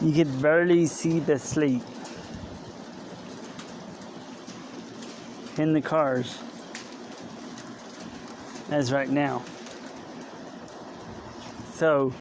You could barely see the slate in the cars as right now. So